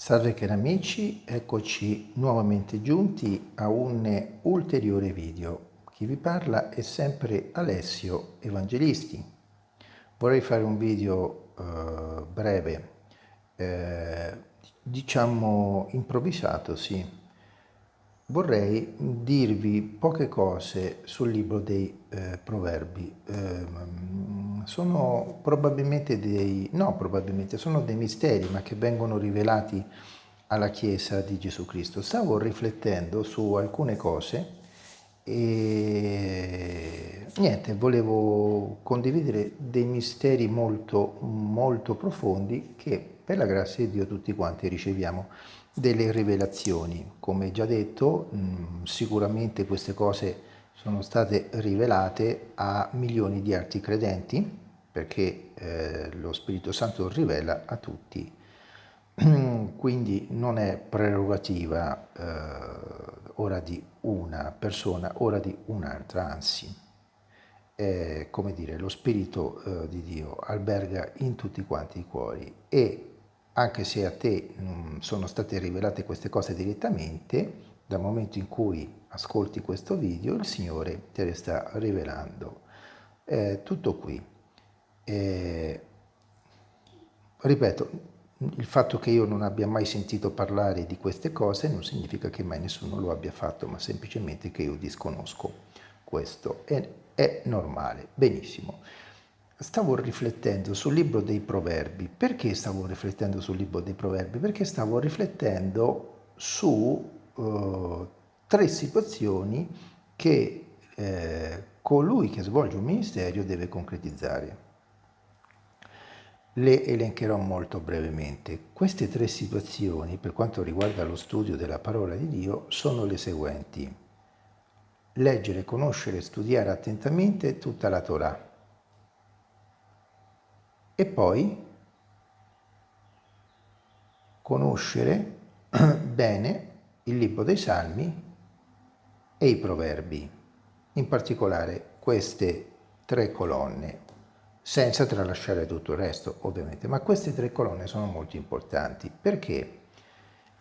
Salve cari amici, eccoci nuovamente giunti a un ulteriore video. Chi vi parla è sempre Alessio Evangelisti. Vorrei fare un video eh, breve, eh, diciamo improvvisato, sì. Vorrei dirvi poche cose sul libro dei eh, proverbi. Sono probabilmente dei, no probabilmente, sono dei misteri ma che vengono rivelati alla Chiesa di Gesù Cristo. Stavo riflettendo su alcune cose e niente, volevo condividere dei misteri molto, molto profondi che per la grazia di Dio tutti quanti riceviamo delle rivelazioni. Come già detto, sicuramente queste cose sono state rivelate a milioni di altri credenti perché eh, lo Spirito Santo rivela a tutti. Quindi non è prerogativa eh, ora di una persona, ora di un'altra, anzi, è, come dire, lo Spirito eh, di Dio alberga in tutti quanti i cuori e anche se a te non sono state rivelate queste cose direttamente, dal momento in cui ascolti questo video, il Signore te le sta rivelando. È tutto qui. E, ripeto, il fatto che io non abbia mai sentito parlare di queste cose non significa che mai nessuno lo abbia fatto, ma semplicemente che io disconosco questo. È, è normale, benissimo. Stavo riflettendo sul libro dei proverbi. Perché stavo riflettendo sul libro dei proverbi? Perché stavo riflettendo su uh, tre situazioni che eh, colui che svolge un ministero deve concretizzare. Le elencherò molto brevemente. Queste tre situazioni, per quanto riguarda lo studio della parola di Dio, sono le seguenti. Leggere, conoscere studiare attentamente tutta la Torah. E poi conoscere bene il libro dei Salmi e i Proverbi, in particolare queste tre colonne, senza tralasciare tutto il resto ovviamente, ma queste tre colonne sono molto importanti. Perché?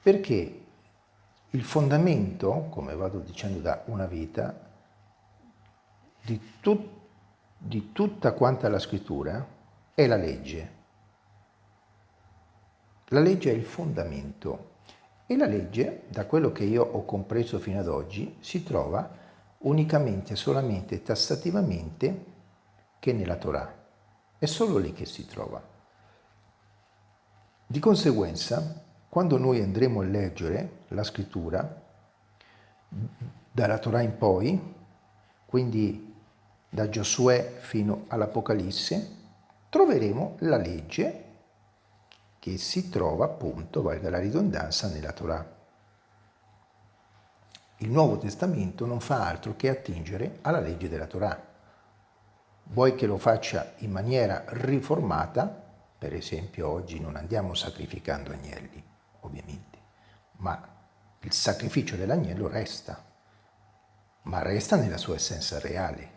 Perché il fondamento, come vado dicendo da una vita, di, tut, di tutta quanta la scrittura è la legge. La legge è il fondamento e la legge, da quello che io ho compreso fino ad oggi, si trova unicamente, solamente, tassativamente che nella Torah. È solo lì che si trova. Di conseguenza, quando noi andremo a leggere la scrittura, dalla Torah in poi, quindi da Giosuè fino all'Apocalisse, troveremo la legge che si trova appunto, valga la ridondanza, nella Torah. Il Nuovo Testamento non fa altro che attingere alla legge della Torah vuoi che lo faccia in maniera riformata, per esempio oggi non andiamo sacrificando agnelli, ovviamente, ma il sacrificio dell'agnello resta, ma resta nella sua essenza reale,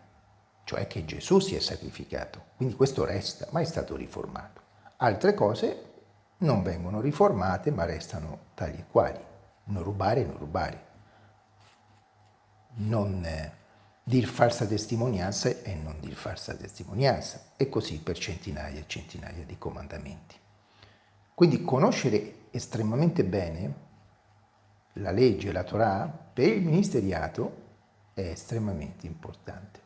cioè che Gesù si è sacrificato, quindi questo resta, ma è stato riformato. Altre cose non vengono riformate, ma restano tali e quali, non rubare, non rubare, non eh, dir falsa testimonianza e non dir falsa testimonianza, e così per centinaia e centinaia di comandamenti. Quindi conoscere estremamente bene la legge, la Torah, per il ministeriato è estremamente importante.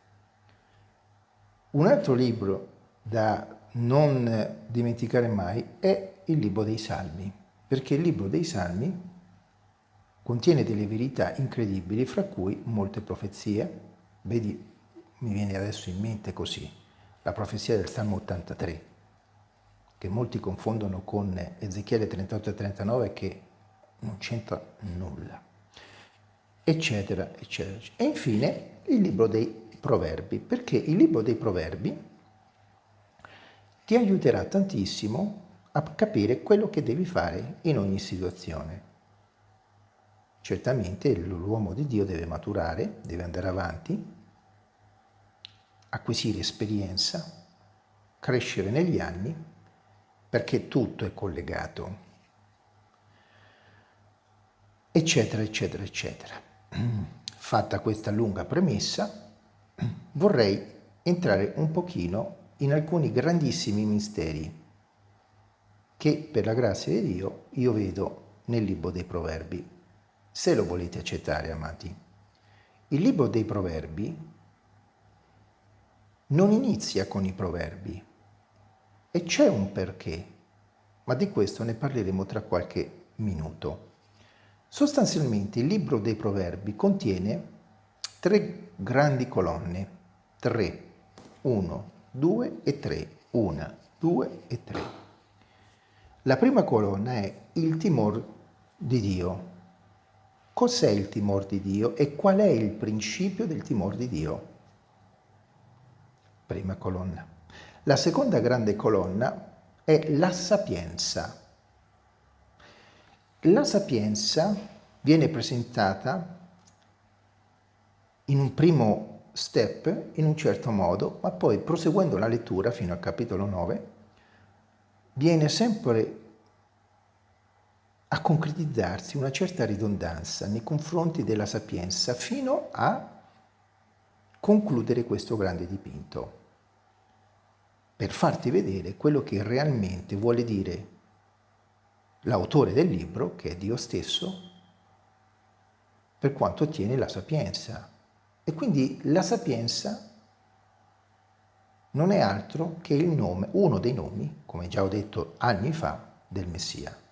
Un altro libro da non dimenticare mai è il libro dei Salmi, perché il libro dei Salmi contiene delle verità incredibili, fra cui molte profezie, Vedi, mi viene adesso in mente così, la profezia del Salmo 83, che molti confondono con Ezechiele 38 e 39 che non c'entra nulla, eccetera, eccetera. E infine il libro dei proverbi, perché il libro dei proverbi ti aiuterà tantissimo a capire quello che devi fare in ogni situazione. Certamente l'uomo di Dio deve maturare, deve andare avanti, acquisire esperienza, crescere negli anni, perché tutto è collegato. eccetera, eccetera, eccetera. Fatta questa lunga premessa, vorrei entrare un pochino in alcuni grandissimi misteri che per la grazia di Dio io vedo nel libro dei proverbi, se lo volete accettare, amati. Il libro dei proverbi non inizia con i proverbi e c'è un perché, ma di questo ne parleremo tra qualche minuto. Sostanzialmente il libro dei proverbi contiene tre grandi colonne, tre, uno, due e tre, una, due e tre. La prima colonna è il timore di Dio. Cos'è il timore di Dio e qual è il principio del timore di Dio? Prima colonna. La seconda grande colonna è la sapienza. La sapienza viene presentata in un primo step in un certo modo, ma poi proseguendo la lettura fino al capitolo 9, viene sempre a concretizzarsi una certa ridondanza nei confronti della sapienza fino a concludere questo grande dipinto per farti vedere quello che realmente vuole dire l'autore del libro, che è Dio stesso, per quanto ottiene la sapienza. E quindi la sapienza non è altro che il nome, uno dei nomi, come già ho detto anni fa, del Messia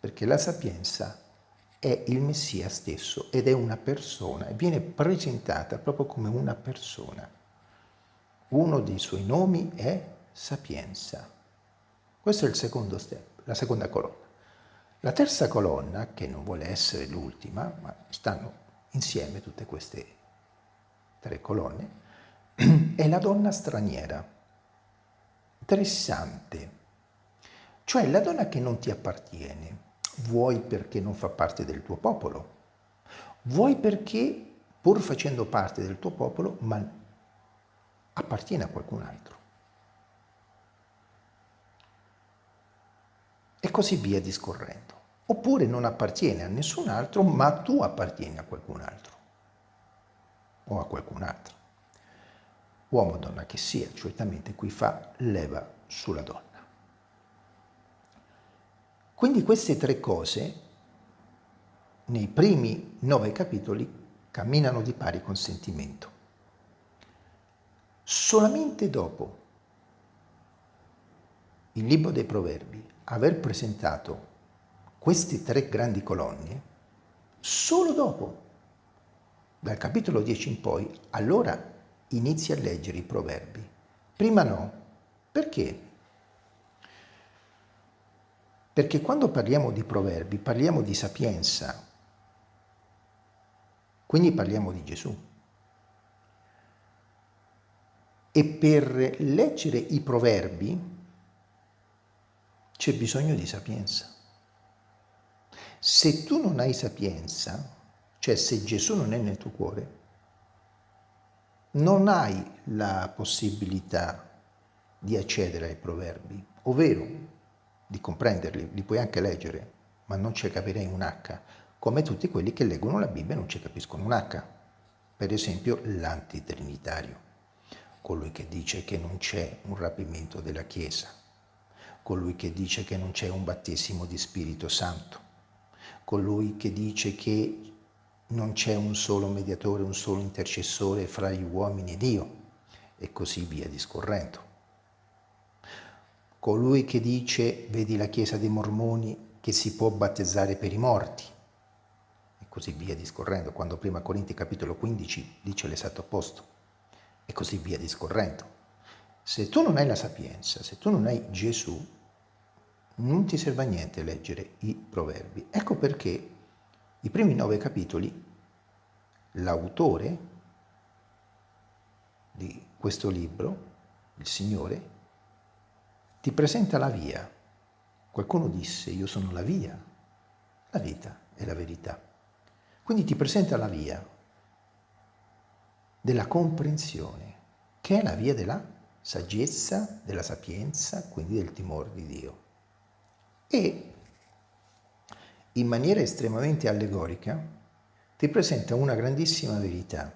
perché la sapienza è il Messia stesso ed è una persona e viene presentata proprio come una persona. Uno dei suoi nomi è sapienza. Questo è il secondo step, la seconda colonna. La terza colonna, che non vuole essere l'ultima, ma stanno insieme tutte queste tre colonne, è la donna straniera. Interessante. Cioè la donna che non ti appartiene, vuoi perché non fa parte del tuo popolo, vuoi perché pur facendo parte del tuo popolo, ma appartiene a qualcun altro. E così via discorrendo. Oppure non appartiene a nessun altro, ma tu appartieni a qualcun altro o a qualcun altro. Uomo o donna che sia, certamente qui fa leva sulla donna. Quindi queste tre cose, nei primi nove capitoli, camminano di pari consentimento. Solamente dopo il libro dei proverbi aver presentato queste tre grandi colonne, solo dopo, dal capitolo 10 in poi, allora inizia a leggere i proverbi. Prima no. Perché? Perché quando parliamo di proverbi parliamo di sapienza, quindi parliamo di Gesù. E per leggere i proverbi c'è bisogno di sapienza. Se tu non hai sapienza, cioè se Gesù non è nel tuo cuore, non hai la possibilità di accedere ai proverbi, ovvero di comprenderli, li puoi anche leggere, ma non ci capirei un H, come tutti quelli che leggono la Bibbia non ci capiscono un H. Per esempio l'antitrinitario, colui che dice che non c'è un rapimento della Chiesa, colui che dice che non c'è un battesimo di Spirito Santo, colui che dice che non c'è un solo mediatore, un solo intercessore fra gli uomini e Dio, e così via discorrendo colui che dice, vedi la Chiesa dei Mormoni, che si può battezzare per i morti, e così via discorrendo, quando prima Corinti capitolo 15 dice l'esatto opposto, e così via discorrendo. Se tu non hai la sapienza, se tu non hai Gesù, non ti serve a niente leggere i proverbi. Ecco perché i primi nove capitoli, l'autore di questo libro, il Signore, ti presenta la via. Qualcuno disse, io sono la via, la vita è la verità. Quindi ti presenta la via della comprensione, che è la via della saggezza, della sapienza, quindi del timore di Dio. E in maniera estremamente allegorica, ti presenta una grandissima verità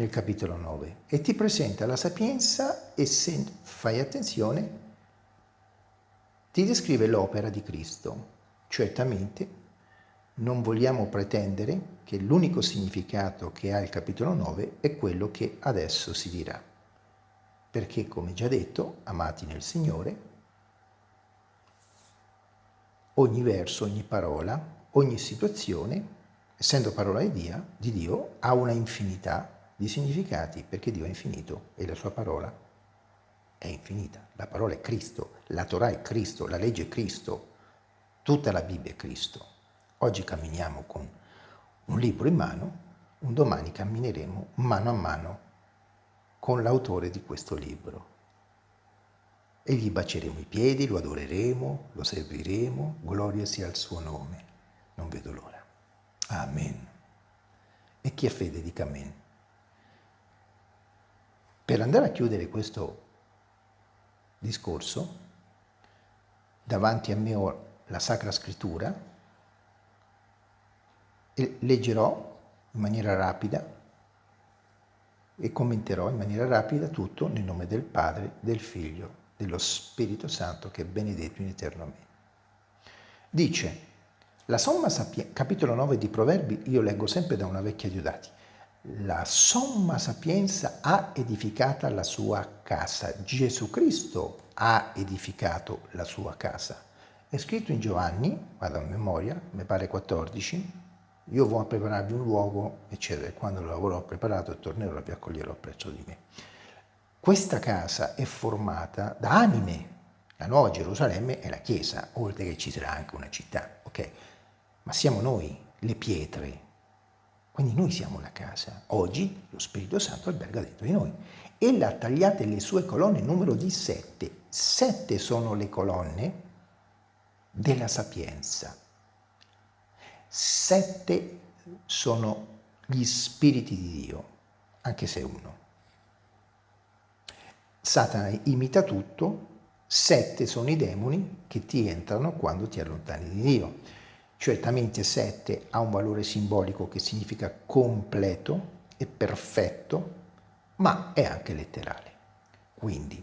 nel capitolo 9 e ti presenta la sapienza e se fai attenzione ti descrive l'opera di Cristo. Certamente non vogliamo pretendere che l'unico significato che ha il capitolo 9 è quello che adesso si dirà. Perché, come già detto, amati nel Signore, ogni verso, ogni parola, ogni situazione, essendo parola di Dio, di Dio ha una infinità di significati, perché Dio è infinito e la sua parola è infinita. La parola è Cristo, la Torah è Cristo, la legge è Cristo, tutta la Bibbia è Cristo. Oggi camminiamo con un libro in mano, un domani cammineremo mano a mano con l'autore di questo libro. E gli baceremo i piedi, lo adoreremo, lo serviremo, gloria sia al suo nome. Non vedo l'ora. Amen. E chi ha fede dica amen. Per andare a chiudere questo discorso, davanti a me ho la Sacra Scrittura e leggerò in maniera rapida e commenterò in maniera rapida tutto nel nome del Padre, del Figlio, dello Spirito Santo che è benedetto in eterno Amen. Dice, la somma sapienza, capitolo 9 di Proverbi, io leggo sempre da una vecchia Diodati, la somma sapienza ha edificata la sua casa. Gesù Cristo ha edificato la sua casa. È scritto in Giovanni, vado a memoria, mi pare 14, io voglio prepararvi un luogo, eccetera, quando l'avrò preparato tornerò e vi accoglierò presso di me. Questa casa è formata da anime, la nuova Gerusalemme è la Chiesa, oltre che ci sarà anche una città, ok? Ma siamo noi, le pietre, quindi noi siamo la casa. Oggi lo Spirito Santo alberga dentro di noi. Ella ha tagliate le sue colonne numero di sette. Sette sono le colonne della sapienza. Sette sono gli spiriti di Dio, anche se uno. Satana imita tutto, sette sono i demoni che ti entrano quando ti allontani di Dio. Certamente 7 ha un valore simbolico che significa completo e perfetto, ma è anche letterale. Quindi,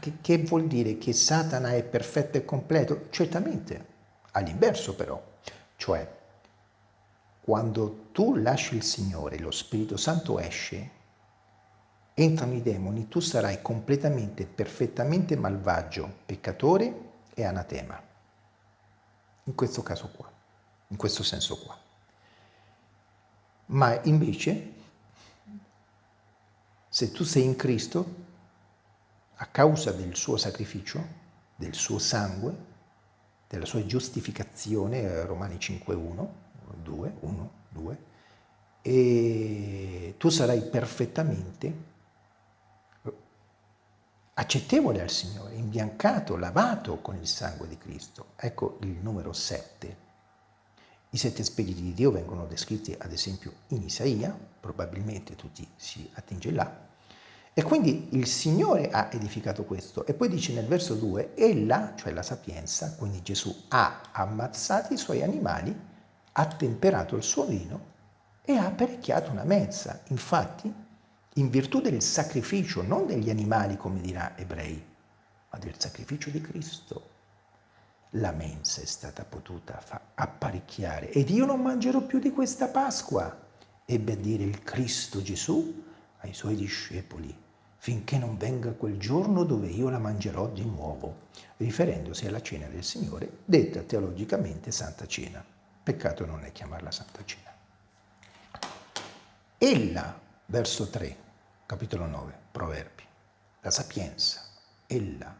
che, che vuol dire che Satana è perfetto e completo? Certamente, all'inverso però, cioè quando tu lasci il Signore, lo Spirito Santo esce, entrano i demoni, tu sarai completamente, perfettamente malvagio, peccatore è anatema. In questo caso qua, in questo senso qua. Ma invece, se tu sei in Cristo, a causa del suo sacrificio, del suo sangue, della sua giustificazione, eh, Romani 5, 1, 2, 1, 2, e tu sarai perfettamente accettevole al Signore, imbiancato, lavato con il sangue di Cristo. Ecco il numero 7. I sette spiriti di Dio vengono descritti ad esempio in Isaia, probabilmente tutti si attinge là, e quindi il Signore ha edificato questo. E poi dice nel verso 2, ella, cioè la sapienza, quindi Gesù, ha ammazzato i suoi animali, ha temperato il suo vino e ha apparecchiato una mezza. Infatti in virtù del sacrificio, non degli animali come dirà ebrei, ma del sacrificio di Cristo. La mensa è stata potuta apparecchiare ed io non mangerò più di questa Pasqua, ebbe a dire il Cristo Gesù ai suoi discepoli, finché non venga quel giorno dove io la mangerò di nuovo, riferendosi alla cena del Signore, detta teologicamente Santa Cena. Peccato non è chiamarla Santa Cena. Ella verso 3, capitolo 9, Proverbi. La sapienza, ella,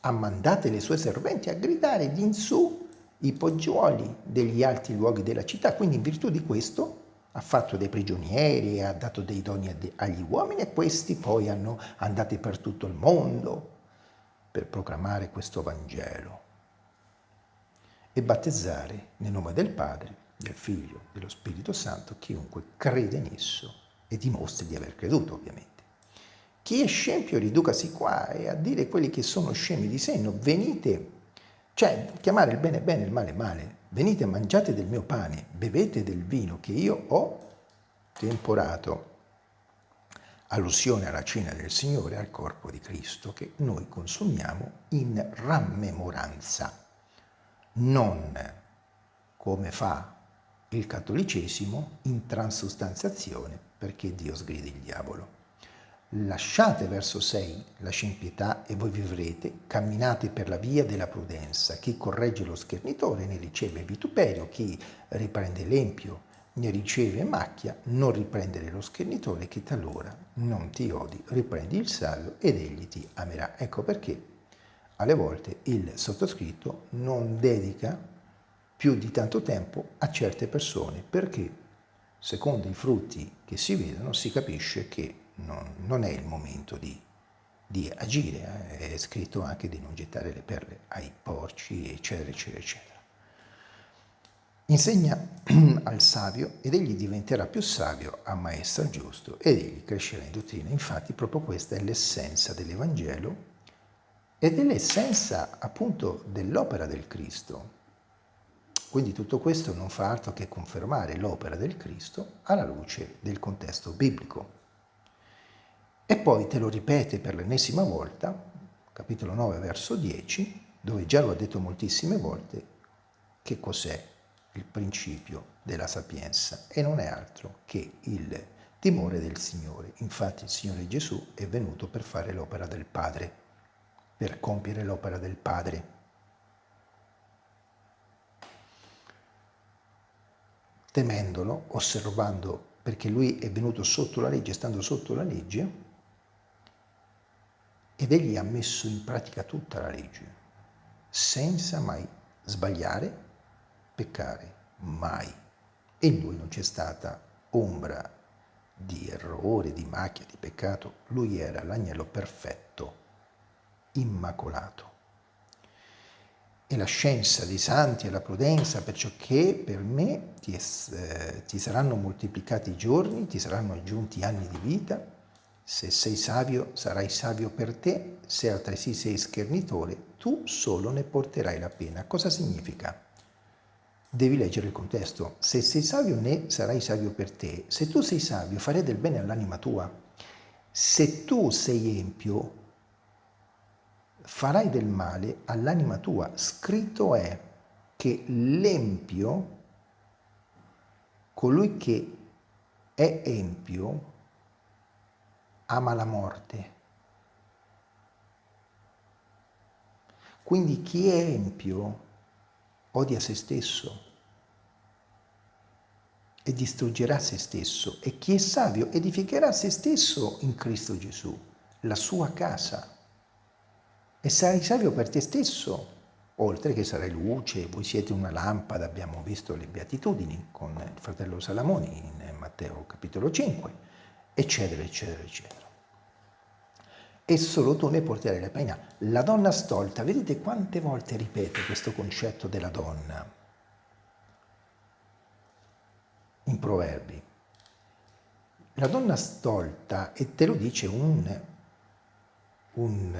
ha mandate le sue serventi a gridare di in su i poggioli degli alti luoghi della città, quindi in virtù di questo ha fatto dei prigionieri ha dato dei doni agli uomini e questi poi hanno andati per tutto il mondo per proclamare questo Vangelo e battezzare nel nome del Padre, del Figlio, dello Spirito Santo chiunque crede in esso e dimostri di aver creduto ovviamente. Chi è scempio riducasi qua e a dire quelli che sono scemi di senno, venite Cioè, chiamare il bene bene e il male male. Venite, mangiate del mio pane, bevete del vino che io ho temporato. Allusione alla cena del Signore, al corpo di Cristo, che noi consumiamo in rammemoranza, non come fa il cattolicesimo in transustanziazione, perché Dio sgrida il diavolo. Lasciate, verso 6, la scempietà e voi vivrete, camminate per la via della prudenza. Chi corregge lo schernitore ne riceve vituperio, chi riprende l'empio ne riceve macchia, non riprendere lo schernitore che talora non ti odi, riprendi il savio ed egli ti amerà. Ecco perché alle volte il sottoscritto non dedica più di tanto tempo a certe persone, perché secondo i frutti che si vedono si capisce che non, non è il momento di, di agire, eh? è scritto anche di non gettare le perle ai porci, eccetera, eccetera, eccetera. Insegna al savio ed egli diventerà più savio, ammaestra il giusto ed egli crescerà in dottrina. Infatti proprio questa è l'essenza dell'Evangelo ed è l'essenza appunto dell'opera del Cristo. Quindi tutto questo non fa altro che confermare l'opera del Cristo alla luce del contesto biblico. E poi te lo ripete per l'ennesima volta, capitolo 9, verso 10, dove già lo ha detto moltissime volte, che cos'è il principio della sapienza e non è altro che il timore del Signore. Infatti il Signore Gesù è venuto per fare l'opera del Padre, per compiere l'opera del Padre. Temendolo, osservando, perché lui è venuto sotto la legge, stando sotto la legge, ed egli ha messo in pratica tutta la legge, senza mai sbagliare, peccare, mai. E in lui non c'è stata ombra di errore, di macchia, di peccato. Lui era l'agnello perfetto, immacolato. E la scienza dei santi e la prudenza, perciò che per me ti, eh, ti saranno moltiplicati i giorni, ti saranno aggiunti anni di vita, se sei savio, sarai savio per te, se altresì sei schernitore, tu solo ne porterai la pena. Cosa significa? Devi leggere il contesto. Se sei savio, ne sarai savio per te. Se tu sei savio, farai del bene all'anima tua. Se tu sei empio, farai del male all'anima tua. Scritto è che l'empio, colui che è empio, ama la morte. Quindi chi è empio odia se stesso e distruggerà se stesso e chi è savio edificherà se stesso in Cristo Gesù, la sua casa. E sarai savio per te stesso, oltre che sarai luce, voi siete una lampada, abbiamo visto le beatitudini con il fratello Salamoni in Matteo capitolo 5, eccetera, eccetera, eccetera e solo tu ne porterai la pena. La donna stolta, vedete quante volte ripete questo concetto della donna in proverbi. La donna stolta, e te lo dice un, un,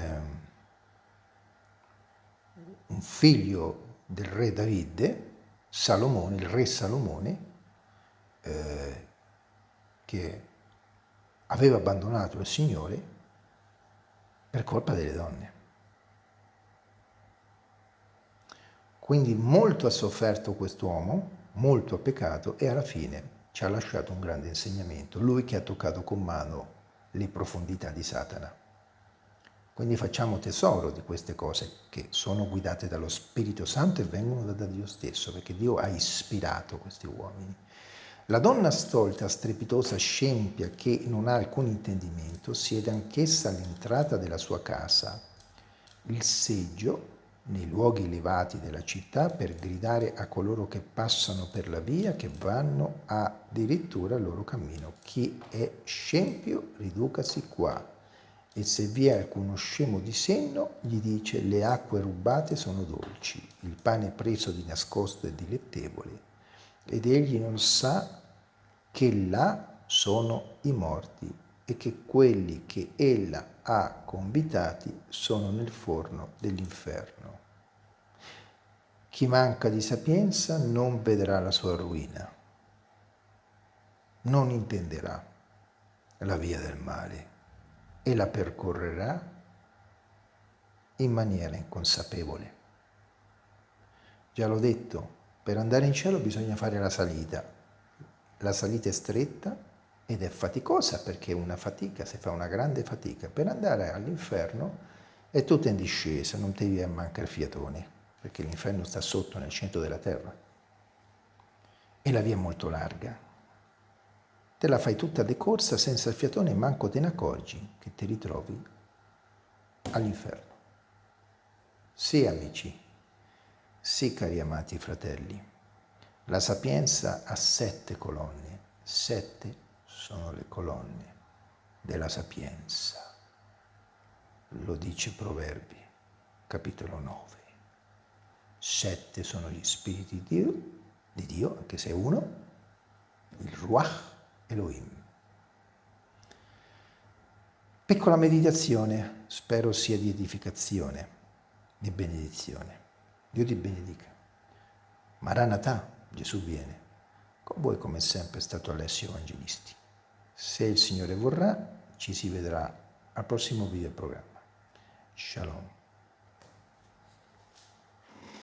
un figlio del re Davide, Salomone, il re Salomone, eh, che aveva abbandonato il Signore per colpa delle donne. Quindi molto ha sofferto quest'uomo, molto ha peccato e alla fine ci ha lasciato un grande insegnamento, lui che ha toccato con mano le profondità di Satana. Quindi facciamo tesoro di queste cose che sono guidate dallo Spirito Santo e vengono da Dio stesso, perché Dio ha ispirato questi uomini. La donna stolta, strepitosa, scempia, che non ha alcun intendimento, siede anch'essa all'entrata della sua casa, il seggio nei luoghi elevati della città per gridare a coloro che passano per la via, che vanno addirittura il loro cammino. Chi è scempio, riducasi qua. E se vi è alcuno scemo di senno, gli dice le acque rubate sono dolci, il pane preso di nascosto è dilettevole. Ed egli non sa che là sono i morti e che quelli che ella ha convitati sono nel forno dell'inferno. Chi manca di sapienza non vedrà la sua rovina, non intenderà la via del male e la percorrerà in maniera inconsapevole. Già l'ho detto, per andare in cielo bisogna fare la salita. La salita è stretta ed è faticosa perché è una fatica, si fa una grande fatica. Per andare all'inferno è tutta in discesa, non ti devi mancare fiatone, perché l'inferno sta sotto nel centro della terra. E la via è molto larga. Te la fai tutta decorsa senza il fiatone e manco te ne accorgi che ti ritrovi all'inferno. Sì, amici, sì, cari amati fratelli, la sapienza ha sette colonne, sette sono le colonne della sapienza. Lo dice Proverbi, capitolo 9. Sette sono gli spiriti di Dio, di Dio anche se uno, il Ruach Elohim. Piccola meditazione, spero sia di edificazione, di benedizione. Dio ti benedica. Maranatha, Gesù viene. Con voi come sempre è stato Alessio Evangelisti. Se il Signore vorrà, ci si vedrà al prossimo video programma. Shalom.